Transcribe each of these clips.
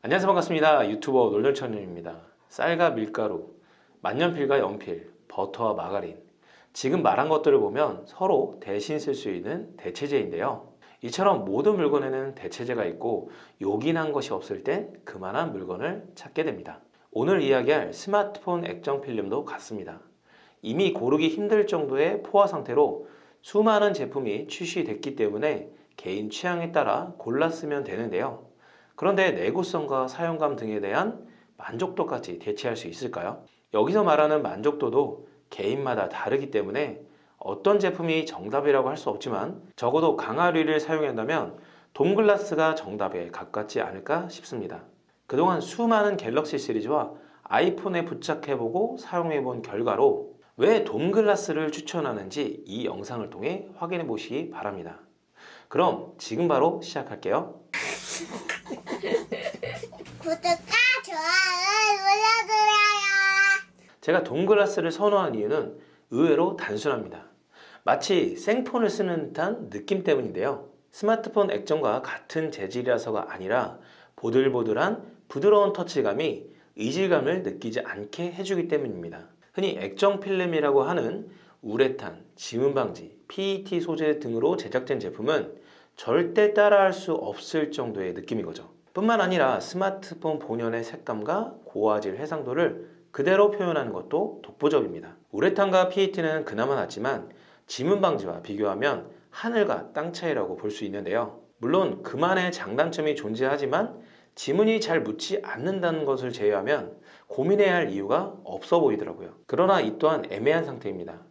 안녕하세요. 반갑습니다. 유튜버 놀전천년입니다. 쌀과 밀가루, 만년필과 연필, 버터와 마가린. 지금 말한 것들을 보면 서로 대신 쓸 수 있는 대체제인데요. 이처럼 모든 물건에는 대체제가 있고 요긴한 것이 없을 땐 그만한 물건을 찾게 됩니다. 오늘 이야기할 스마트폰 액정 필름도 같습니다. 이미 고르기 힘들 정도의 포화 상태로 수많은 제품이 출시됐기 때문에 개인 취향에 따라 골라 쓰면 되는데요 그런데 내구성과 사용감 등에 대한 만족도까지 대체할 수 있을까요? 여기서 말하는 만족도도 개인마다 다르기 때문에 어떤 제품이 정답이라고 할 수 없지만 적어도 강화류를 사용한다면 돔글라스가 정답에 가깝지 않을까 싶습니다. 그동안 수많은 갤럭시 시리즈와 아이폰에 부착해보고 사용해본 결과로 왜 돔글라스를 추천하는지 이 영상을 통해 확인해 보시기 바랍니다. 그럼 지금 바로 시작할게요. 구독과 좋아요를 눌러주세요. 제가 동글라스를 선호한 이유는 의외로 단순합니다. 마치 생폰을 쓰는 듯한 느낌 때문인데요. 스마트폰 액정과 같은 재질이라서가 아니라 보들보들한 부드러운 터치감이 이질감을 느끼지 않게 해주기 때문입니다. 흔히 액정 필름이라고 하는 우레탄, 지문 방지, PET 소재 등으로 제작된 제품은 절대 따라할 수 없을 정도의 느낌인 거죠. 뿐만 아니라 스마트폰 본연의 색감과 고화질 해상도를 그대로 표현하는 것도 독보적입니다. 우레탄과 PET는 그나마 낫지만 지문 방지와 비교하면 하늘과 땅 차이라고 볼 수 있는데요. 물론 그만의 장단점이 존재하지만 지문이 잘 묻지 않는다는 것을 제외하면 고민해야 할 이유가 없어 보이더라고요. 그러나 이 또한 애매한 상태입니다.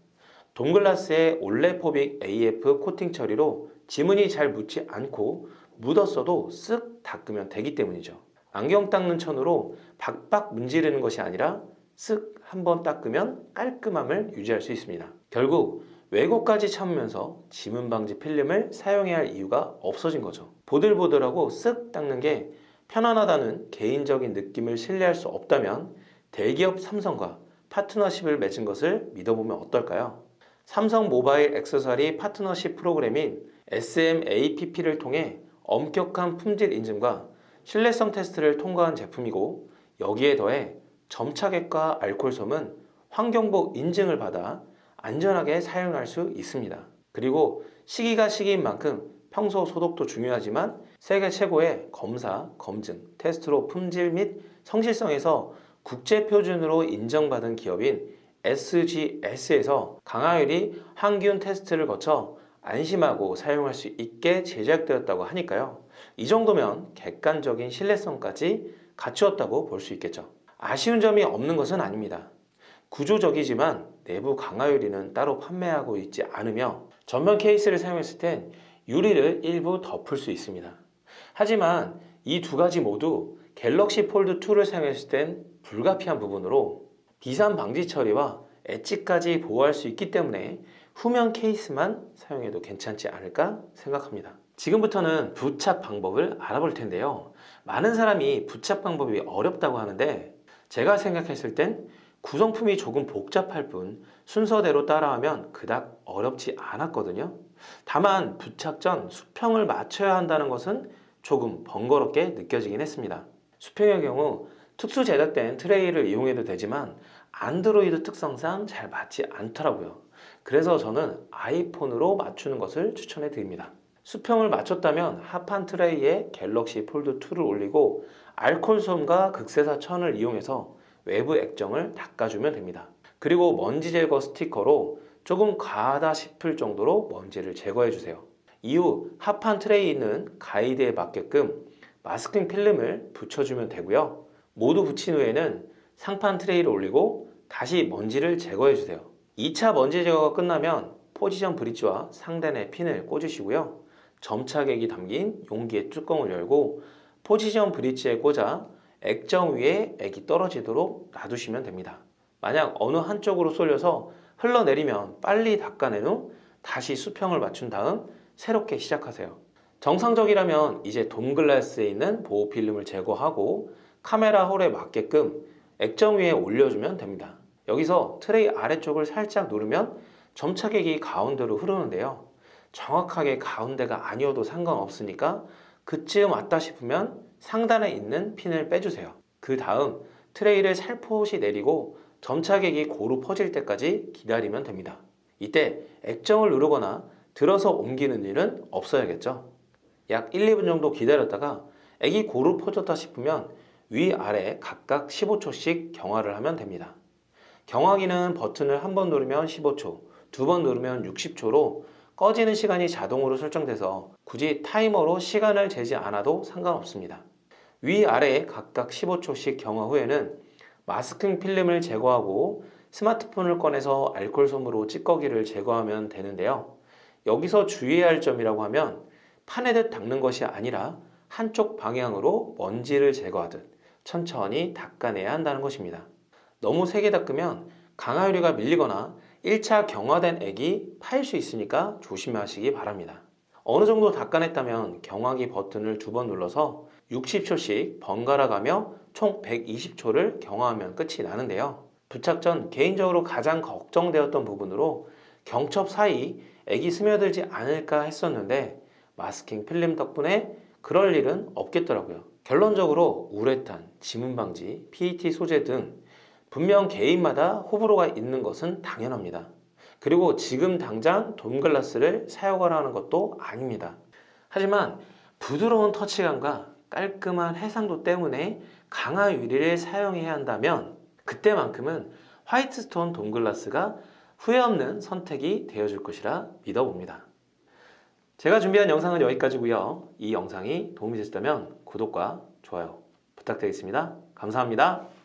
동글라스의 올레포빅 AF 코팅 처리로 지문이 잘 묻지 않고 묻었어도 쓱 닦으면 되기 때문이죠. 안경 닦는 천으로 박박 문지르는 것이 아니라 쓱 한번 닦으면 깔끔함을 유지할 수 있습니다. 결국 왜곡까지 참으면서 지문 방지 필름을 사용해야 할 이유가 없어진 거죠. 보들보들하고 쓱 닦는 게 편안하다는 개인적인 느낌을 신뢰할 수 없다면 대기업 삼성과 파트너십을 맺은 것을 믿어보면 어떨까요? 삼성 모바일 액세서리 파트너십 프로그램인 SMAPP를 통해 엄격한 품질 인증과 신뢰성 테스트를 통과한 제품이고 여기에 더해 점차객과 알코올솜은 환경부 인증을 받아 안전하게 사용할 수 있습니다. 그리고 시기가 시기인 만큼 평소 소독도 중요하지만 세계 최고의 검사, 검증, 테스트로 품질 및 성실성에서 국제 표준으로 인정받은 기업인 SGS에서 강화율이 항균 테스트를 거쳐 안심하고 사용할 수 있게 제작되었다고 하니까요. 이 정도면 객관적인 신뢰성까지 갖추었다고 볼 수 있겠죠. 아쉬운 점이 없는 것은 아닙니다. 구조적이지만 내부 강화 유리는 따로 판매하고 있지 않으며 전면 케이스를 사용했을 땐 유리를 일부 덮을 수 있습니다. 하지만 이 두 가지 모두 갤럭시 폴드 2를 사용했을 땐 불가피한 부분으로 비산 방지 처리와 엣지까지 보호할 수 있기 때문에 후면 케이스만 사용해도 괜찮지 않을까 생각합니다. 지금부터는 부착 방법을 알아볼 텐데요. 많은 사람이 부착 방법이 어렵다고 하는데 제가 생각했을 땐 구성품이 조금 복잡할 뿐 순서대로 따라하면 그닥 어렵지 않았거든요. 다만 부착 전 수평을 맞춰야 한다는 것은 조금 번거롭게 느껴지긴 했습니다. 수평의 경우 특수 제작된 트레이를 이용해도 되지만 안드로이드 특성상 잘 맞지 않더라고요. 그래서 저는 아이폰으로 맞추는 것을 추천해 드립니다. 수평을 맞췄다면 하판 트레이에 갤럭시 폴드 2를 올리고 알콜솜과 극세사 천을 이용해서 외부 액정을 닦아주면 됩니다. 그리고 먼지 제거 스티커로 조금 과하다 싶을 정도로 먼지를 제거해 주세요. 이후 하판 트레이에 있는 가이드에 맞게끔 마스킹 필름을 붙여주면 되고요. 모두 붙인 후에는 상판 트레이를 올리고 다시 먼지를 제거해 주세요. 2차 먼지 제거가 끝나면 포지션 브릿지와 상단에 핀을 꽂으시고요. 점차객이 담긴 용기의 뚜껑을 열고 포지션 브릿지에 꽂아 액정 위에 액이 떨어지도록 놔두시면 됩니다. 만약 어느 한쪽으로 쏠려서 흘러내리면 빨리 닦아낸 후 다시 수평을 맞춘 다음 새롭게 시작하세요. 정상적이라면 이제 돔글라스에 있는 보호 필름을 제거하고 카메라 홀에 맞게끔 액정 위에 올려주면 됩니다. 여기서 트레이 아래쪽을 살짝 누르면 점차객이 가운데로 흐르는데요. 정확하게 가운데가 아니어도 상관없으니까 그쯤 왔다 싶으면 상단에 있는 핀을 빼주세요. 그 다음 트레이를 살포시 내리고 점착액이 고루 퍼질 때까지 기다리면 됩니다. 이때 액정을 누르거나 들어서 옮기는 일은 없어야겠죠. 약 1, 2분 정도 기다렸다가 액이 고루 퍼졌다 싶으면 위아래 각각 15초씩 경화를 하면 됩니다. 경화기는 버튼을 한 번 누르면 15초, 두 번 누르면 60초로 꺼지는 시간이 자동으로 설정돼서 굳이 타이머로 시간을 재지 않아도 상관없습니다. 위아래 각각 15초씩 경화 후에는 마스킹 필름을 제거하고 스마트폰을 꺼내서 알콜 솜으로 찌꺼기를 제거하면 되는데요. 여기서 주의해야 할 점이라고 하면 파내듯 닦는 것이 아니라 한쪽 방향으로 먼지를 제거하듯 천천히 닦아내야 한다는 것입니다. 너무 세게 닦으면 강화유리가 밀리거나 1차 경화된 액이 파일 수 있으니까 조심하시기 바랍니다. 어느 정도 닦아냈다면 경화기 버튼을 두 번 눌러서 60초씩 번갈아 가며 총 120초를 경화하면 끝이 나는데요. 부착 전 개인적으로 가장 걱정되었던 부분으로 경첩 사이 액이 스며들지 않을까 했었는데 마스킹 필름 덕분에 그럴 일은 없겠더라고요. 결론적으로 우레탄, 지문 방지, PET 소재 등 분명 개인마다 호불호가 있는 것은 당연합니다. 그리고 지금 당장 돔글라스를 사용하라는 것도 아닙니다. 하지만 부드러운 터치감과 깔끔한 해상도 때문에 강화 유리를 사용해야 한다면 그때만큼은 화이트스톤 돔글라스가 후회 없는 선택이 되어줄 것이라 믿어봅니다. 제가 준비한 영상은 여기까지고요. 이 영상이 도움이 되셨다면 구독과 좋아요 부탁드리겠습니다. 감사합니다.